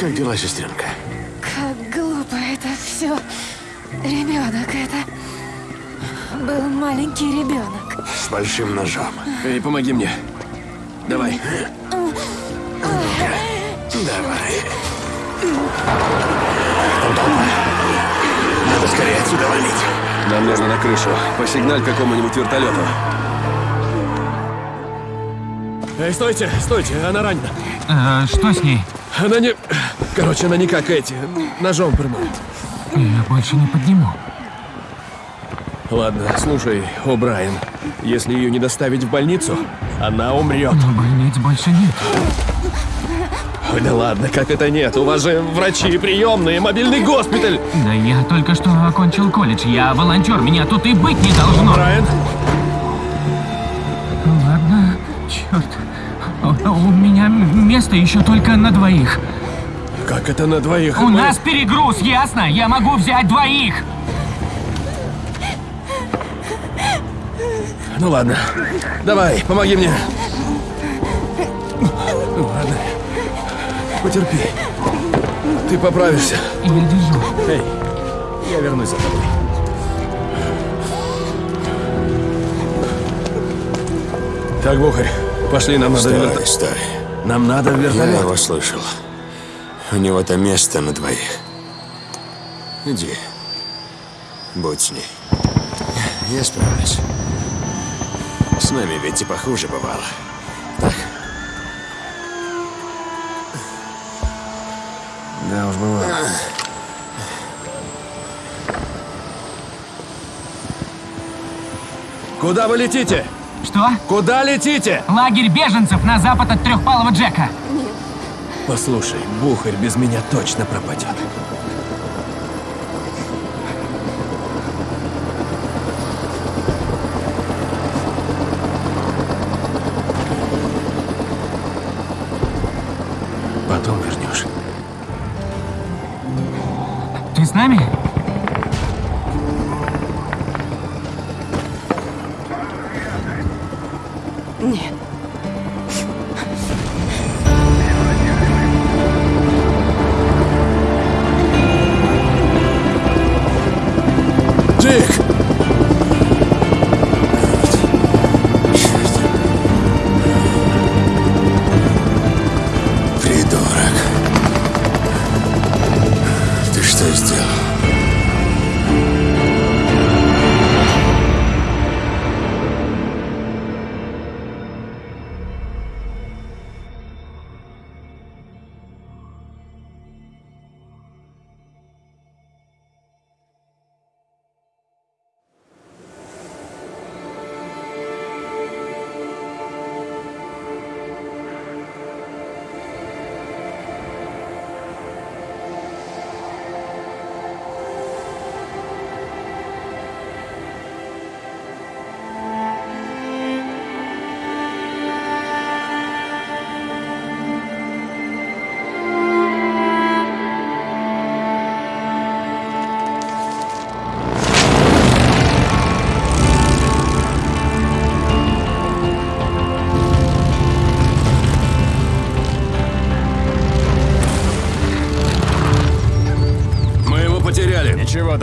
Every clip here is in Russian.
Как дела, сестренка? Как глупо это все. Ребенок это. Был маленький ребенок. С большим ножом. Эй, помоги мне. Давай. Давай. Там толпа. Надо скорее отсюда валить. Нам нужно на крышу. Посигналь какому-нибудь вертолету. Эй, стойте, стойте, она ранена. Э, что с ней? Она не... Короче, она не как эти. Ножом промоет. Я больше не подниму. Ладно, слушай, О'Брайен. Если ее не доставить в больницу, она умрет. Но больниц больше нет. Ой, да ладно, как это нет? У вас же врачи, приемные, мобильный госпиталь. Да я только что окончил колледж. Я волонтер, меня тут и быть не должно. Брайан, У, меня место еще только на двоих. как это на двоих? У Мы- нас перегруз, ясно? Я могу взять двоих. Ну ладно. Давай, помоги мне. Ну ладно. Потерпи. Ты поправишься. Я держу. Эй, я вернусь за тобой. Так, Бухарь, пошли, нам надо Стой, вертолет. стой. Нам надо в Я вертолет. его слышал. У него-то место на двоих. Иди. Будь с ней. Я справлюсь. С нами ведь и похуже бывало. Так? Да уж бывало. Куда вы летите? Что? Куда летите? Лагерь беженцев на запад от трехпалого Джека. Послушай, Бухарь без меня точно пропадет.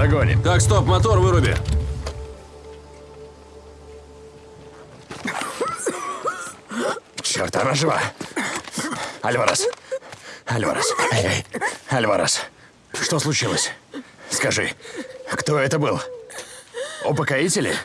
Догоним. Так, стоп, мотор выруби. Черт, она жива. Альварес. Альварес. Эй, эй. Альварес. Что случилось? Скажи, кто это был? Упокоители?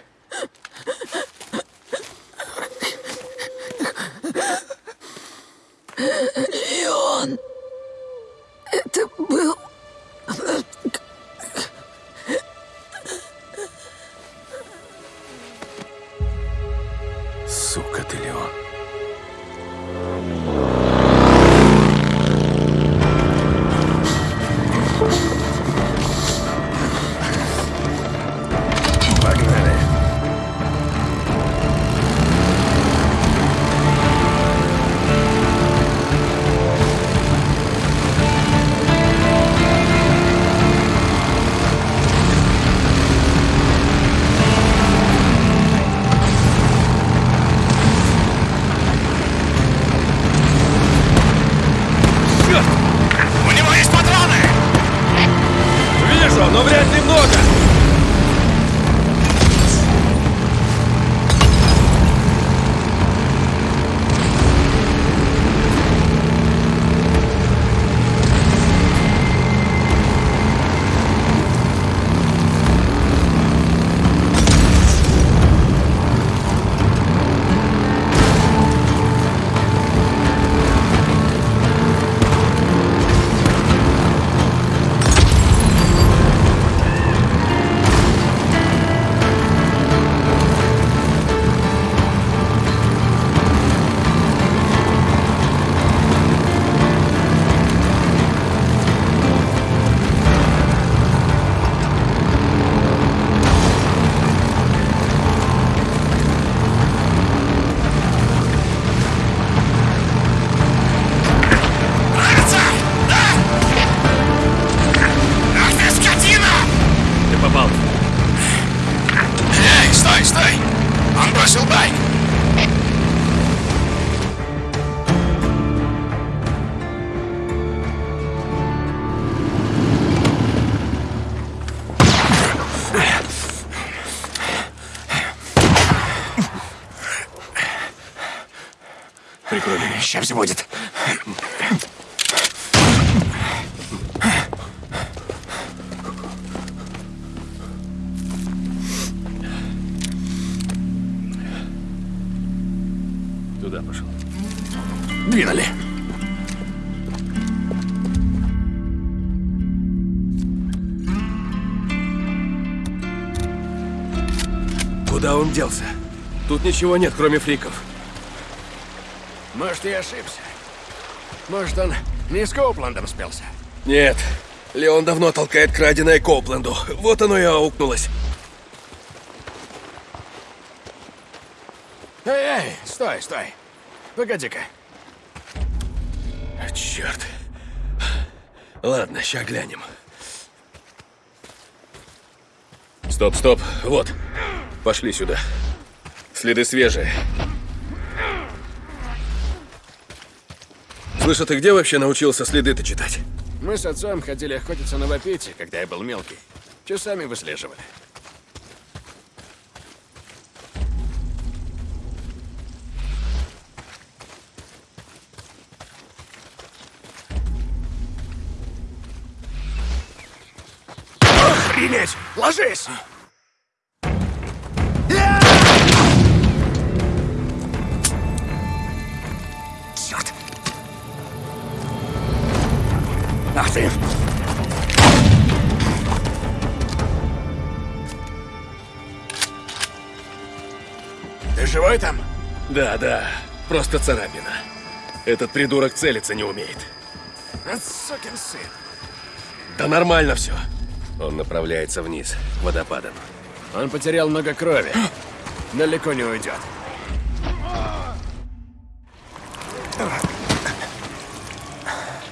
Все будет. Туда пошел. Двинули. Куда он делся? Тут ничего нет, кроме фриков. Может, я ошибся. Может, он не с Коупландом спелся. Нет. Леон давно толкает краденое Копленду. Вот оно и аукнулось. Эй, эй, стой, стой. Погоди-ка. Черт. Ладно, ща глянем. Стоп, стоп. Вот. Пошли сюда. Следы свежие. Слышь, а ты где вообще научился следы-то читать? Мы с отцом ходили охотиться на вапете, когда я был мелкий. Часами выслеживали. Охренеть! Ложись! Живой там? Да, да. Просто царапина. Этот придурок целиться не умеет. А, Сукин сын. Да нормально все. Он направляется вниз, к водопадам. Он потерял много крови. Далеко не уйдет.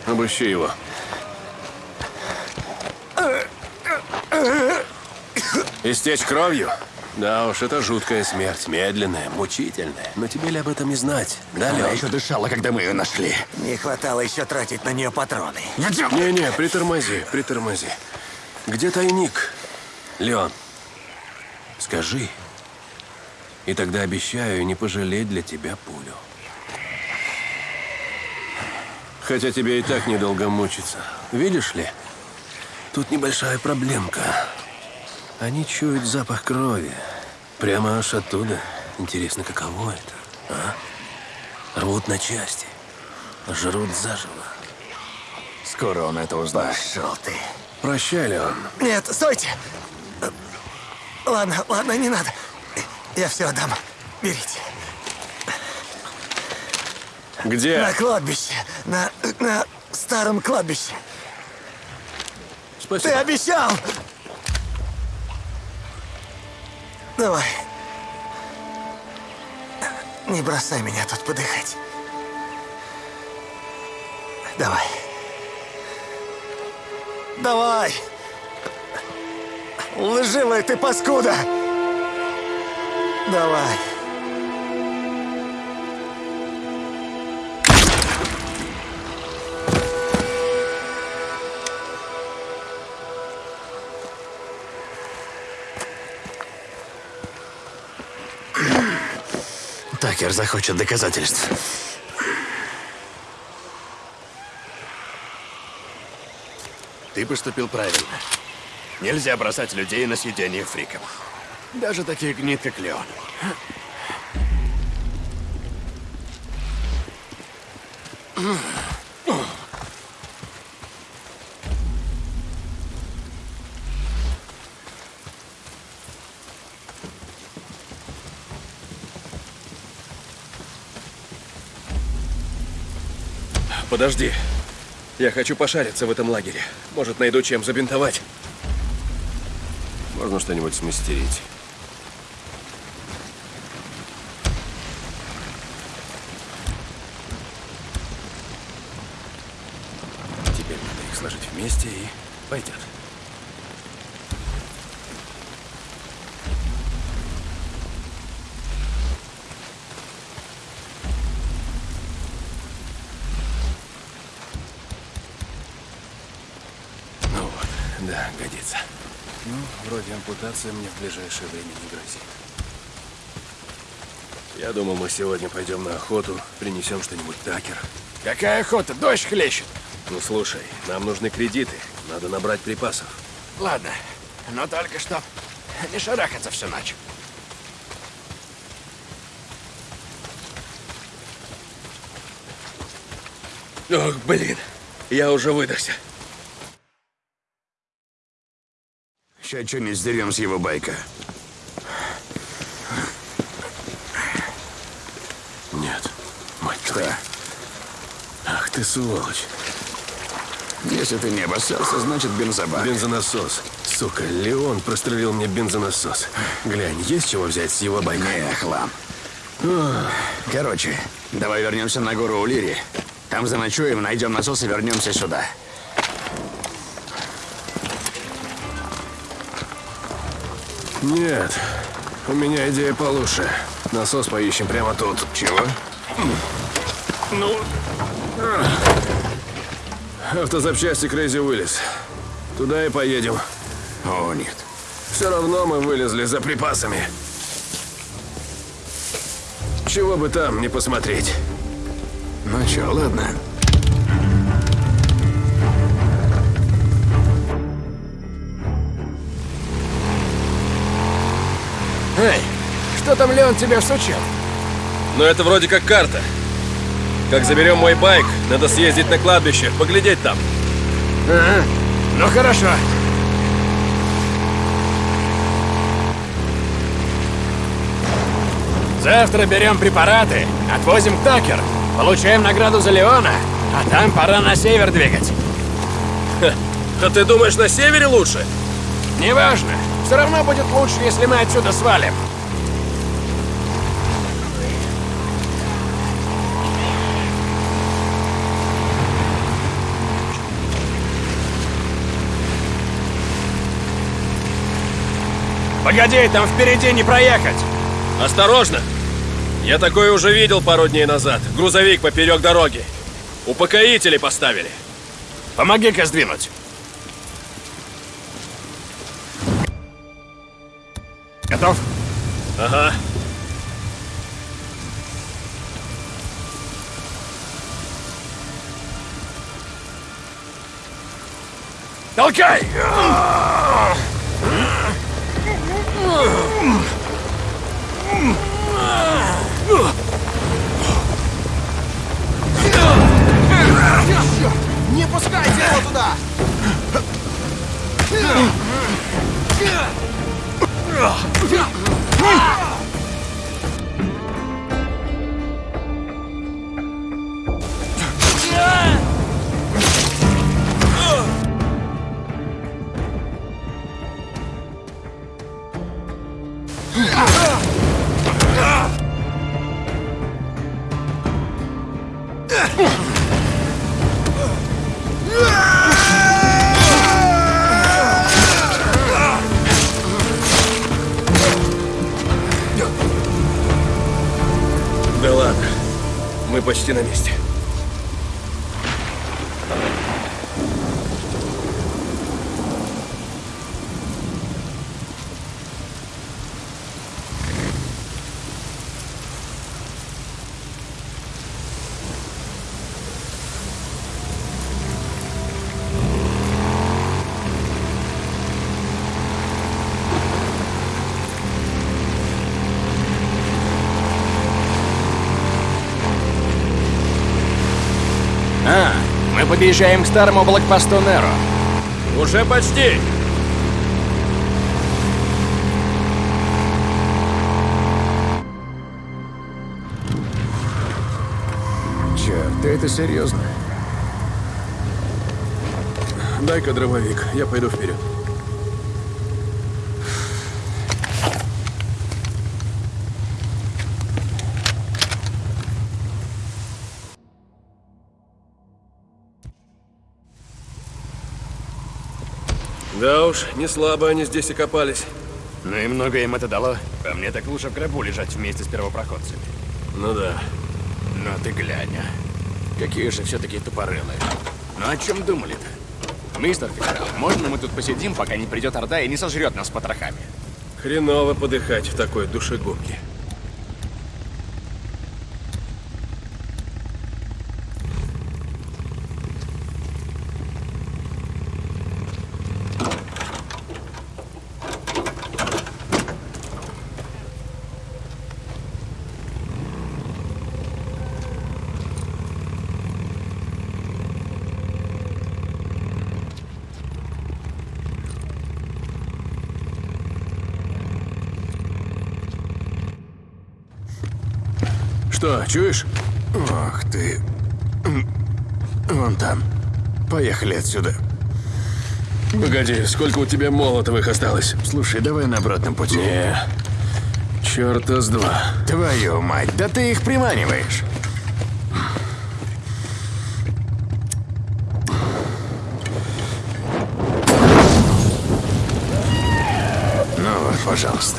Обыщи его. Истечь кровью? Да уж, это жуткая смерть, медленная, мучительная. Но тебе ли об этом не знать? Да, Она еще дышала, когда мы ее нашли. Не хватало еще тратить на нее патроны. Не-не, притормози, притормози. Где тайник? Леон, скажи. И тогда обещаю не пожалеть для тебя пулю. Хотя тебе и так недолго мучиться. Видишь ли, тут небольшая проблемка. Они чуют запах крови. Прямо аж оттуда. Интересно, каково это, а? Рвут на части. Жрут заживо. Скоро он это узнает. Пошел ты. Прощай, Леон. Нет, стойте! Ладно, ладно, не надо. Я все отдам. Берите. Где? На кладбище. На, на старом кладбище. Ты Спасибо. обещал! Давай. Не бросай меня тут подыхать. Давай. Давай! Лживая ты паскуда! Давай. Такер захочет доказательств. Ты поступил правильно. Нельзя бросать людей на съедение фриков. Даже таких гнид, как Леон. Подожди. Я хочу пошариться в этом лагере. Может, найду чем забинтовать. Можно что-нибудь смастерить. Теперь надо их сложить вместе и пойдет. Ну вот, да, годится. Ампутация мне в ближайшее время не грозит. Я думал, мы сегодня пойдем на охоту, принесем что-нибудь такер. Какая охота? Дождь хлещет. Ну слушай, нам нужны кредиты. Надо набрать припасов. Ладно, но только что не шарахаться всю ночь. Ох, блин. Я уже выдохся. Сейчас что-нибудь сдерем с его байка. Нет. Мать Что? твою. Ах ты сволочь. Если ты не обоссался, значит бензобак. Бензонасос. Сука, Леон прострелил мне бензонасос. Глянь, есть чего взять с его байка? Не, хлам. Короче, давай вернемся на гору Улири. Там заночуем, найдем насос и вернемся сюда. Нет. У меня идея получше. Насос поищем прямо тут. Чего? Ну... Автозапчасти Крейзи Уиллис. Туда и поедем. О, нет. Все равно мы вылезли за припасами. Чего бы там не посмотреть. Ну чё, ладно. Эй, что там Леон тебе всучил? Но это вроде как карта. Как заберем мой байк, надо съездить на кладбище, поглядеть там. Ага. Ну хорошо. Завтра берем препараты, отвозим к Такер, получаем награду за Леона, а там пора на север двигать. А ты думаешь, на севере лучше? Неважно, все равно будет лучше, если мы отсюда свалим. Погоди, там впереди не проехать. Осторожно! Я такое уже видел пару дней назад. Грузовик поперек дороги. Упокоители поставили. Помоги-ка сдвинуть. Толкай! Не пускайте его туда! Да почти на месте. Подъезжаем к старому блокпосту Неро. Уже почти. Черт, ты это серьезно? Дай-ка дробовик, я пойду вперед. Да уж, не слабо они здесь окопались. Ну и много им это дало. По мне так лучше в гробу лежать вместе с первопроходцами. Ну да. Ну ты глянь, а. Какие же все-таки тупорылые. Ну о чем думали-то? Мистер Федерал, можно мы тут посидим, пока не придет Орда и не сожрет нас потрохами? Хреново подыхать в такой душегубке. Что, чуешь? Ох ты. М, Вон там. Поехали отсюда. Погоди, сколько у тебя молотовых осталось? Слушай, давай на обратном пути. Не. Черта с два. Твою мать, да ты их приманиваешь. Ну вот, пожалуйста.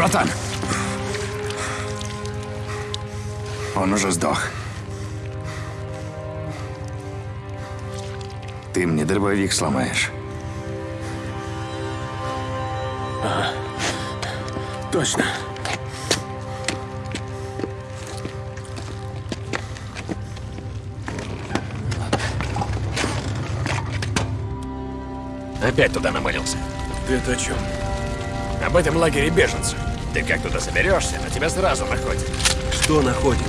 Братан! Он уже сдох. Ты мне дробовик сломаешь. Точно. Опять туда намылился. Ты это о чем? Об этом лагере беженцев. Ты как туда соберешься, на тебя сразу находят. Что находит?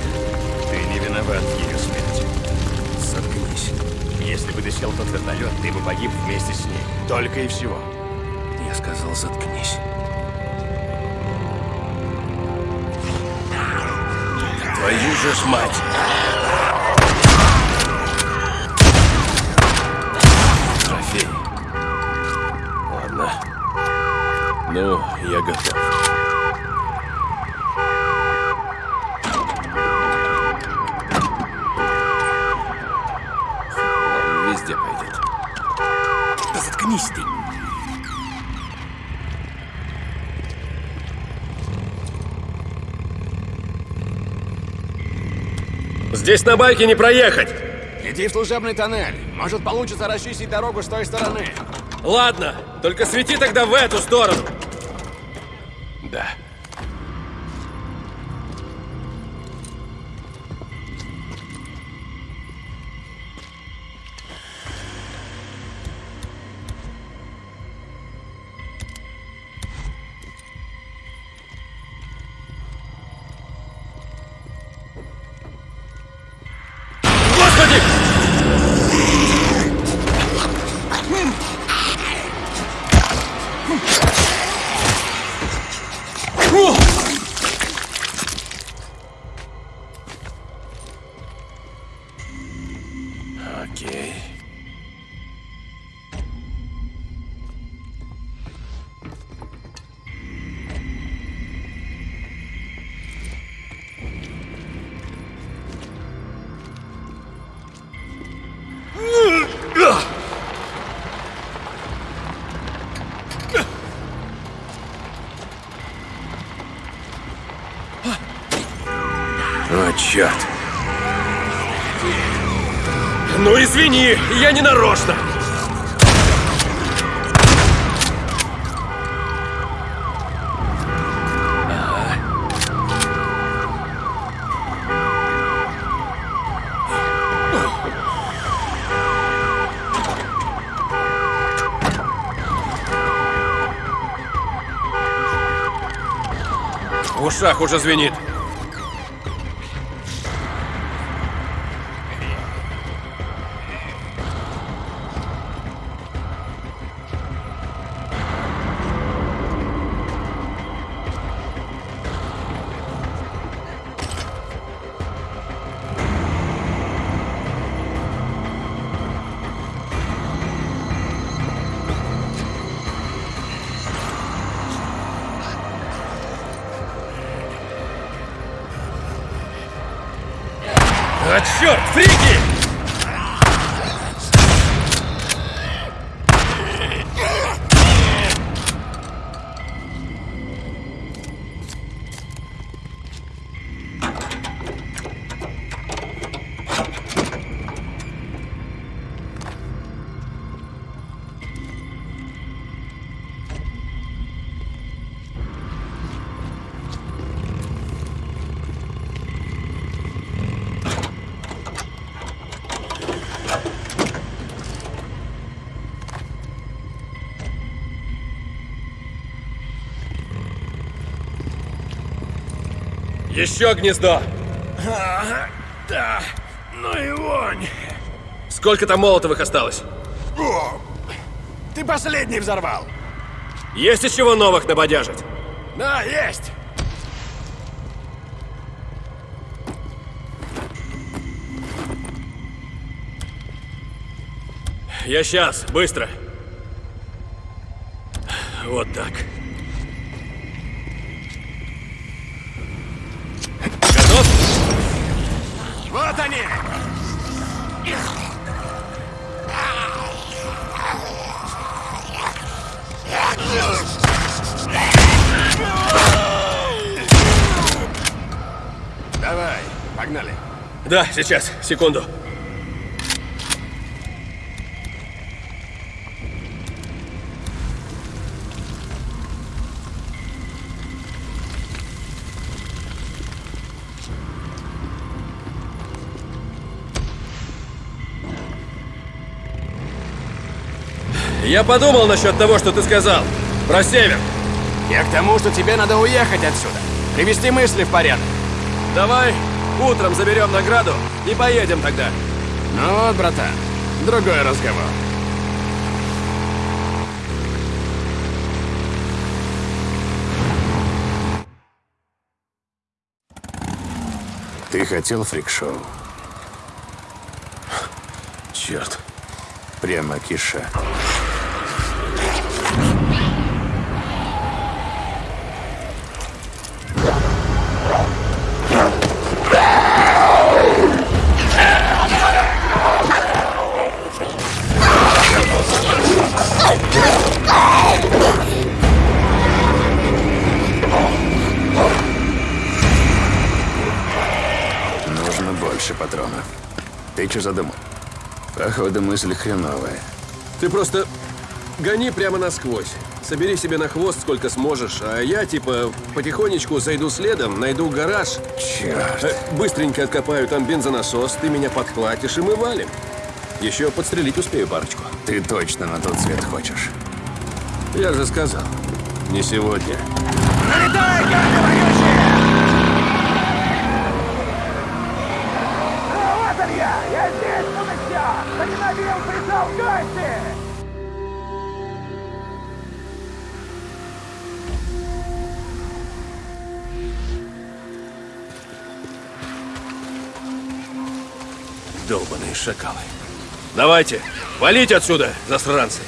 Ты не виноват в ее смерти. Заткнись. Если бы ты сел в тот вертолет, ты бы погиб вместе с ней. Только и всего. Я сказал, заткнись. Твою же ж мать! Трофей. Ладно. Ну, я готов. Здесь на байке не проехать! Иди в служебный тоннель. Может, получится расчистить дорогу с той стороны. Ладно, только свети тогда в эту сторону. Да. Черт. Ну извини, я не нарочно. Ушах уже звенит. Черт, фрики! Еще гнездо! Ага, да, ну и вонь. Сколько там молотовых осталось? О, ты последний взорвал. Есть из чего новых набодяжить? Да, есть. Я сейчас, быстро. Вот так. Готов? Они. Давай, погнали. Да, сейчас, секунду. Я подумал насчет того, что ты сказал. Про север. Я к тому, что тебе надо уехать отсюда. Привести мысли в порядок. Давай утром заберем награду и поедем тогда. Ну вот, братан, другой разговор. Ты хотел фрик-шоу? Черт. Прямо киша. Походу, мысль хреновая. Ты просто гони прямо насквозь. Собери себе на хвост сколько сможешь, а я типа потихонечку зайду следом, найду гараж, Черт. э, быстренько откопаю там бензонасос, ты меня подхватишь и мы валим. Еще подстрелить успею парочку. Ты точно на тот свет хочешь. Я же сказал, не сегодня. Долбаные шакалы. Давайте, валите отсюда, засранцы.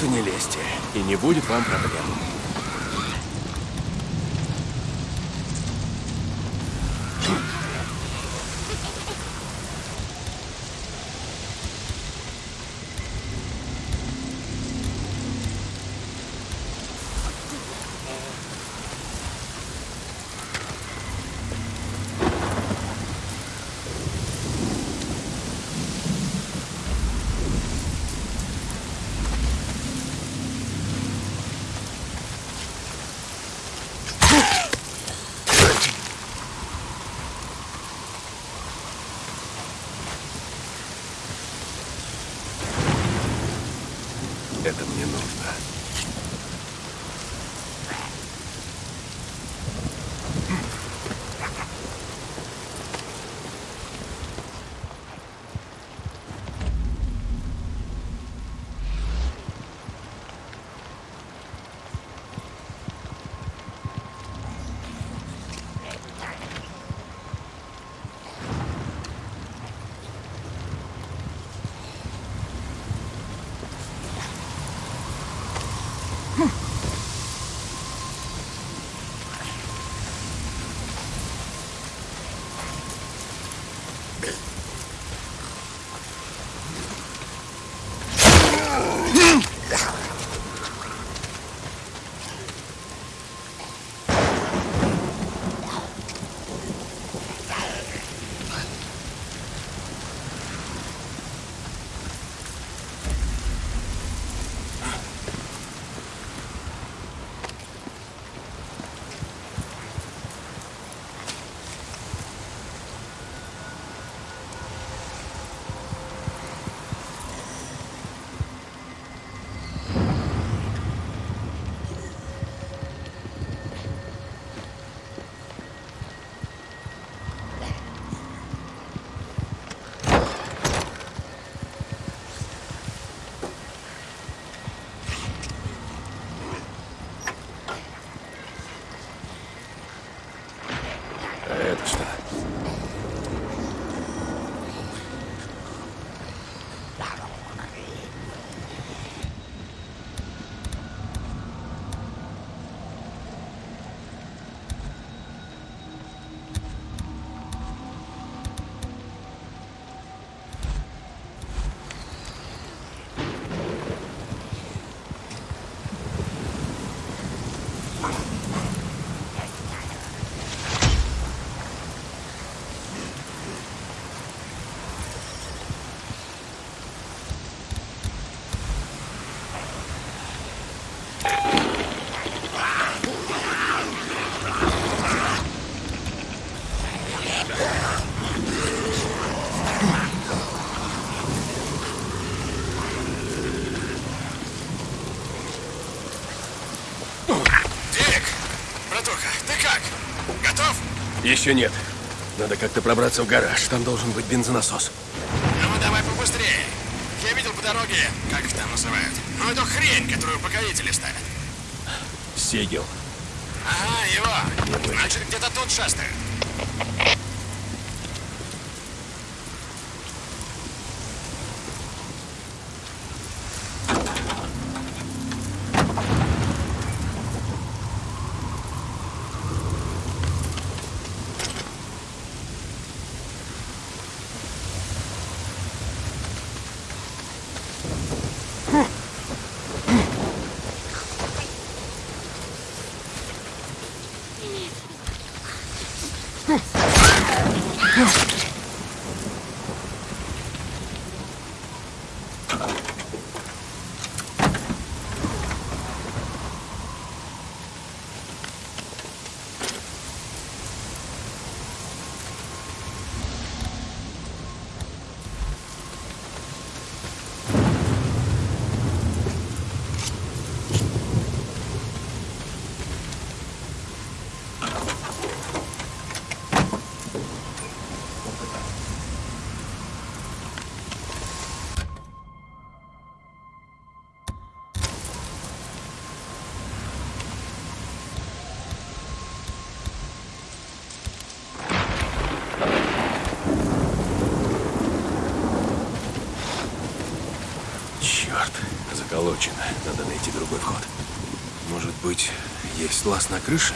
И не лезьте, и не будет вам проблем. Еще нет. Надо как-то пробраться в гараж. Там должен быть бензонасос. Ну давай побыстрее. Я видел по дороге, как их там называют. Ну эту хрень, которую покорители ставят. Сегел. Ага, его. Значит, где-то тут шастает. Черт, заколочено. Надо найти другой вход. Может быть, лаз на крыше?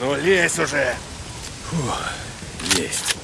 Ну, лезь уже! Фух, есть.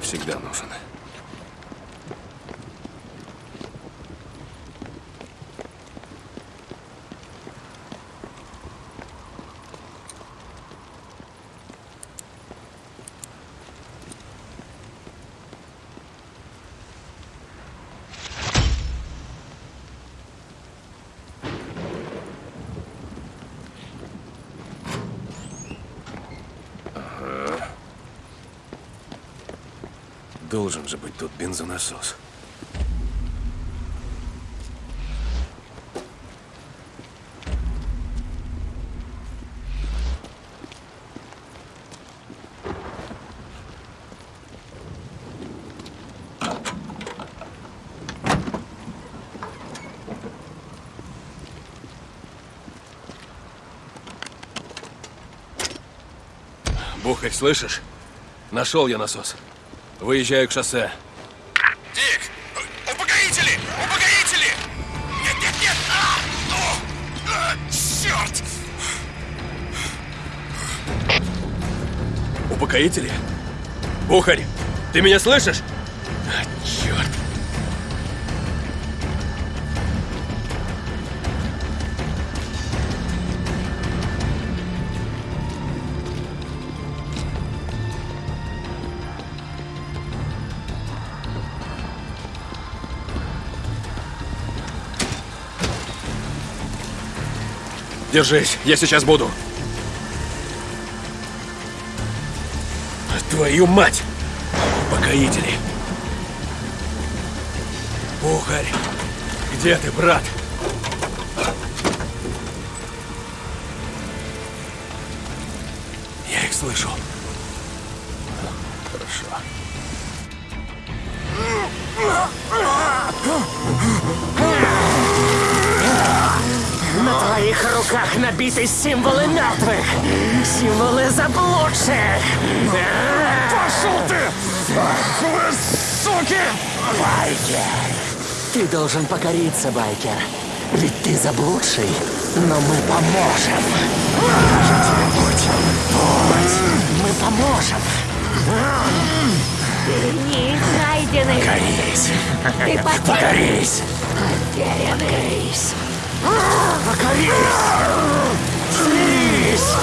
Всегда нужен. Должен же быть тут бензонасос. Бухарь, слышишь? Нашел я насос. Выезжаю к шоссе. Дик! Упокоители! Упокоители! Нет, нет, нет! А! О! А, черт! Упокоители? Бухарь, ты меня слышишь? Держись, я сейчас буду. Твою мать! Упокоители! Бухарь! Где ты, брат? Я их слышу. Хорошо. На твоих руках набиты символы мертвых, символы заблудших. Пошел ты! Вы суки! Байкер! Ты должен покориться, Байкер. Ведь ты заблудший, но мы поможем. Покажем тебе путь. Путь. Мы поможем. Не найдены. Покорись. Ты потерян. Покорись. Покорись. Покорись! Смирись!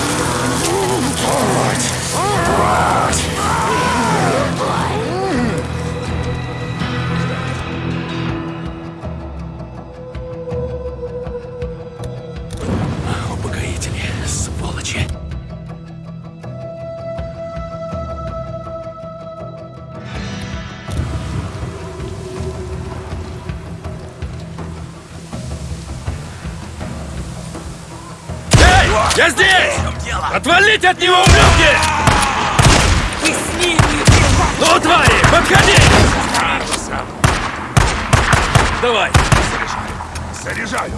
Путь! Путь! Я здесь! Отвалите от него, ублюдки! Ну, твари, подходи! Давай! Заряжаю!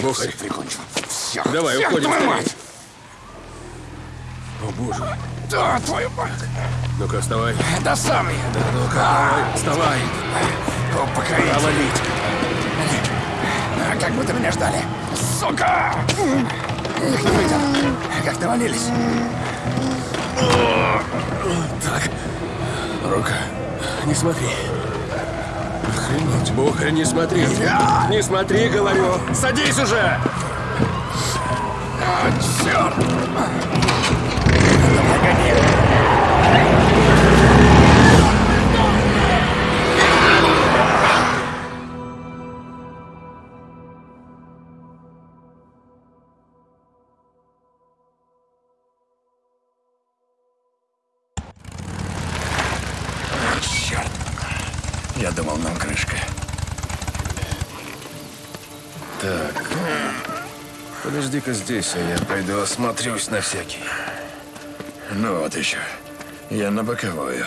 Бухарь, Прикончу. Все. Давай, Всех уходим мать! О, боже. Да, твою мать! Ну-ка, вставай. Да сам я! Ну-ка, давай, вставай. Упокоитель! Провалить. А Как будто меня ждали. Сука! Их не выйдет. Как навалились. Так. Рука. Не смотри. Охренеть, Бухарь, не смотри. Не смотри, говорю. Садись уже! А! Черт! Подожди-ка здесь, а я пойду осмотрюсь на всякий. Ну вот еще. Я на боковую.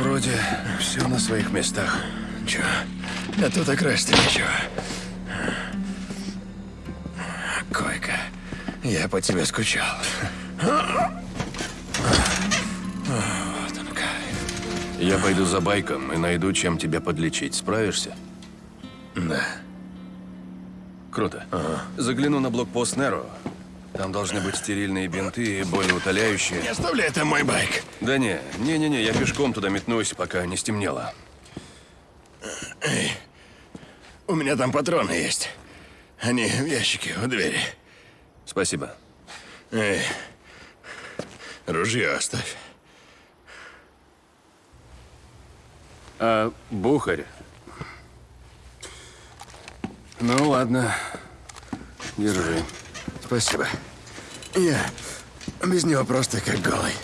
Вроде все на своих местах. Че? Да тут и красть нечего. Койка. Я по тебе скучал. Вот он кайф. Я пойду за байком и найду, чем тебя подлечить. Справишься? Да. Круто. Загляну на блокпост Неро. Там должны быть стерильные бинты и болеутоляющие. Не оставляй, это мой байк. Да не, не-не-не, я пешком туда метнусь, пока не стемнело. У меня там патроны есть. Они в ящике у двери. Спасибо. Эй, ружье оставь. А Бухарь? Ну ладно, держи. Спасибо. Я без него просто как голый.